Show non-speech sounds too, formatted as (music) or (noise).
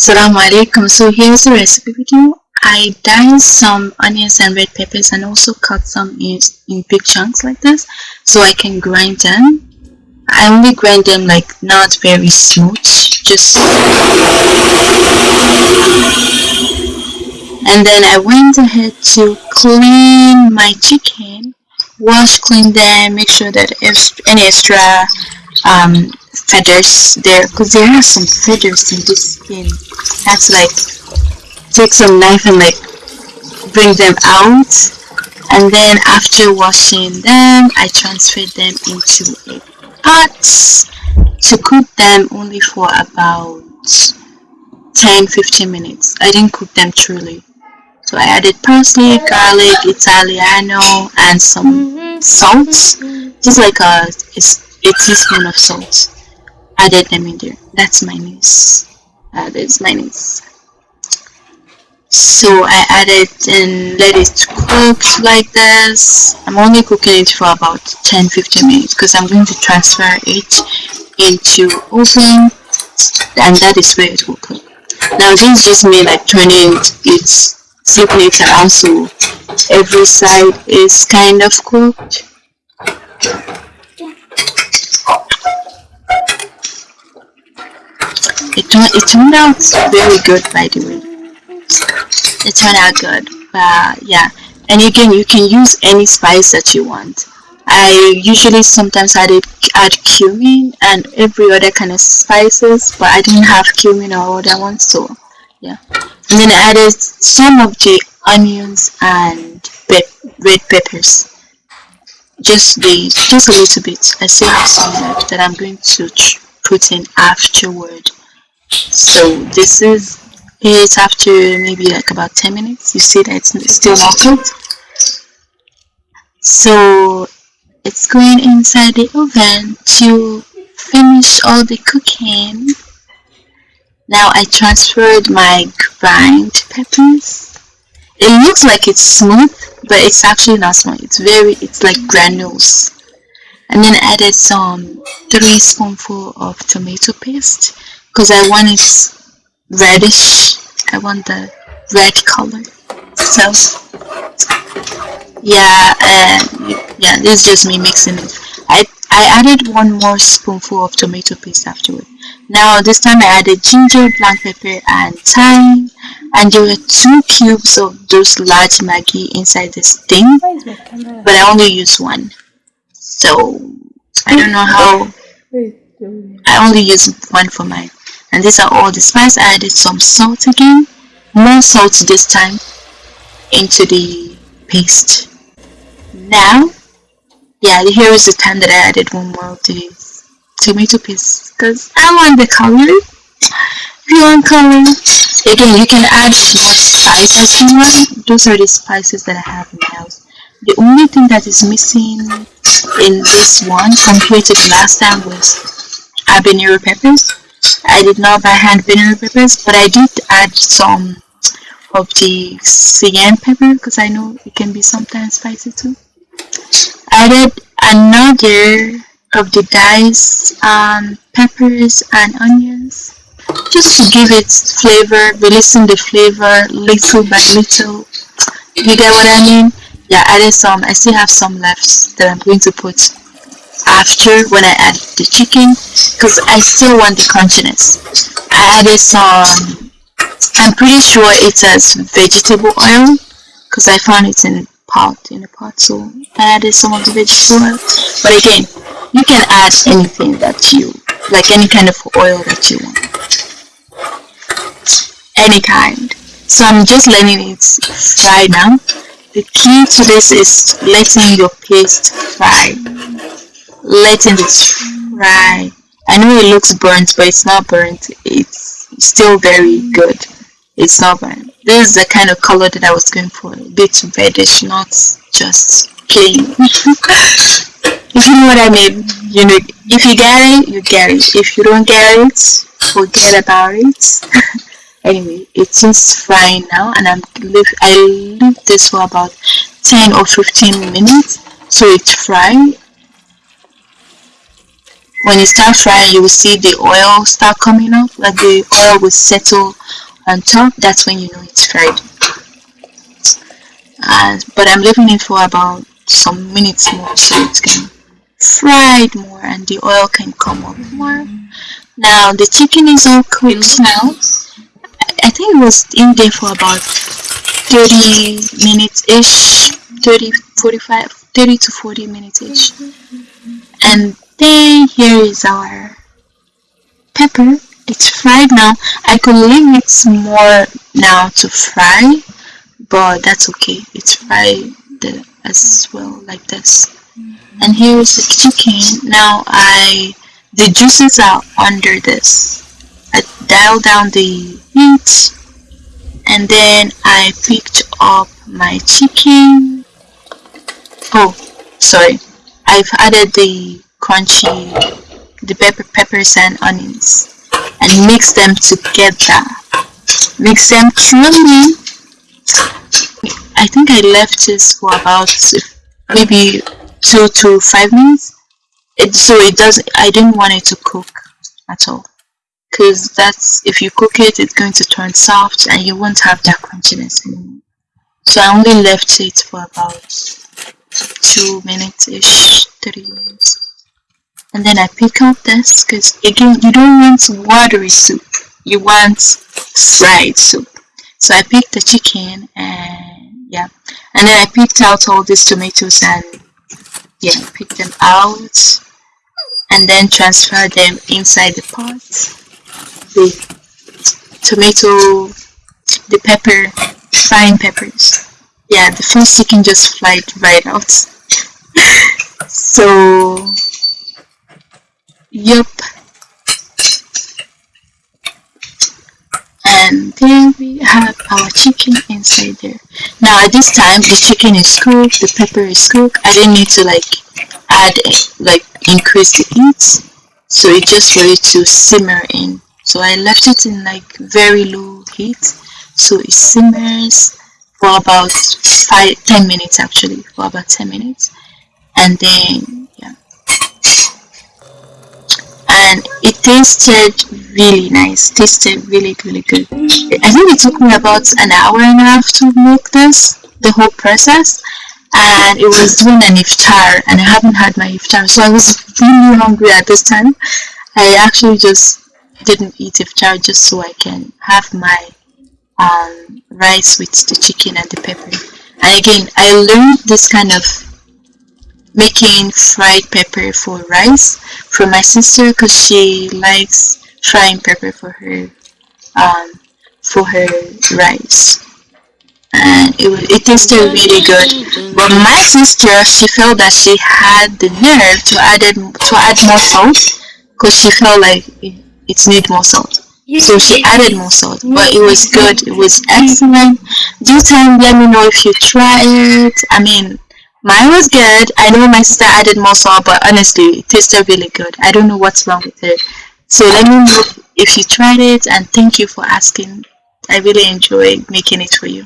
Assalamu alaikum. So here's the recipe video. I diced some onions and red peppers and also cut some in, in big chunks like this so I can grind them. I only grind them like not very smooth, just and then I went ahead to clean my chicken, wash, clean them, make sure that if any extra um, feathers. There because there are some feathers in this skin. That's like take some knife and like bring them out. And then after washing them I transferred them into a pot to cook them only for about 10-15 minutes. I didn't cook them truly. So I added parsley, garlic, Italiano and some salt. Just like a, a teaspoon of salt added them in there. That's my niece. Uh, that's my niece. So I added and let it cook like this. I'm only cooking it for about 10-15 minutes because I'm going to transfer it into oven and that is where it will cook now this is just me like turning it it around so every side is kind of cooked it, turned, it turned out very good by the way. It turned out good but yeah. And again you can use any spice that you want. I usually sometimes add, add cumin and every other kind of spices but I didn't have cumin or other ones so yeah. And then I added some of the onions and red peppers just the just a little bit I still have some left that I'm going to put in afterward. So this is it after maybe like about 10 minutes. You see that it's still not cooked so it's going inside the oven to finish all the cooking. Now I transferred my grind peppers. It looks like it's smooth but it's actually not small. It's very it's like granules. And then added some three spoonful of tomato paste because I want it reddish. I want the red color. So yeah and yeah this is just me mixing it I, added one more spoonful of tomato paste afterward. Now this time I added ginger black pepper and thyme and there were two cubes of those large Maggi inside this thing but I only used one. So I don't know how I only use one for mine. And these are all the spice I added some salt again. More salt this time into the paste. Now yeah here is the time that I added one more of the tomato paste because I want the color. If you want color again you can add more spice as you want. Those are the spices that I have in house the only thing that is missing in this one compared to the last time was habanero peppers. I did not buy habanero peppers, but I did add some of the cayenne pepper because I know it can be sometimes spicy too. Added another of the diced um, peppers and onions just to give it flavor, releasing the flavor little by little. You get what I mean? Yeah, added some. I still have some left that I'm going to put after when I add the chicken because I still want the crunchiness. I added some, I'm pretty sure it says vegetable oil because I found it in pot in a pot so I added some of the vegetable oil but again you can add anything that you like any kind of oil that you want any kind so I'm just letting it fry now the key to this is letting your paste fry letting it fry. I know it looks burnt, but it's not burnt. It's still very good. It's not burnt. This is the kind of color that I was going for. A bit reddish, not just plain. (laughs) if you know what I mean, you know, if you get it, you get it. If you don't get it, forget about it. (laughs) anyway, it's just frying now, and I'm leave. I leave this for about 10 or 15 minutes so it's fry when you start frying you will see the oil start coming up like the oil will settle on top that's when you know it's fried. Uh, but I'm leaving it for about some minutes more so it can fry it more and the oil can come up more. Now the chicken is all cooked now. I think it was in there for about 30 minutes ish 30 45 30 to 40 minutes ish and then here is our pepper it's fried now I could leave it more now to fry but that's okay. It's fried as well like this. Mm-hmm. And here is the chicken. Now I the juices are under this. I dial down the heat and then I picked up my chicken. Oh sorry. I've added the crunchy the pepper peppers and onions and mix them together. Mix them truly I think I left this for about maybe two to five minutes. It, so it does I didn't want it to cook at all because that's if you cook it it's going to turn soft and you won't have that crunchiness anymore. So I only left it for about two minutes ish three minutes and then I pick up this because again you don't want watery soup. You want fried soup. So I picked the chicken and yeah. And then I picked out all these tomatoes and yeah pick them out. And then transfer them inside the pot the tomato the pepper frying peppers. Yeah the first chicken just flied right out. (laughs) So yep and there we have our chicken inside there. Now at this time the chicken is cooked the pepper is cooked. I didn't need to like add like increase the heat. So it just for it to simmer in. So I left it in like very low heat. So it simmers for about five ten minutes actually. For about 10 minutes. And then and it tasted really nice tasted really really good. I think it took me about an hour and a half to make this the whole process and it was doing an iftar and I haven't had my iftar so I was really hungry at this time. I actually just didn't eat iftar just so I can have my um, rice with the chicken and the pepper. And again I learned this kind of making fried pepper for rice from my sister because she likes frying pepper for her um, for her rice. And it, it tasted really good. But my sister she felt that she had the nerve to add it, to add more salt because she felt like it, it needed more salt. So she added more salt but it was good. It was excellent. Do time let me know if you try it. I mean mine was good. I know my sister added more salt but honestly it tasted really good. I don't know what's wrong with it. So let me know if you tried it and thank you for asking. I really enjoyed making it for you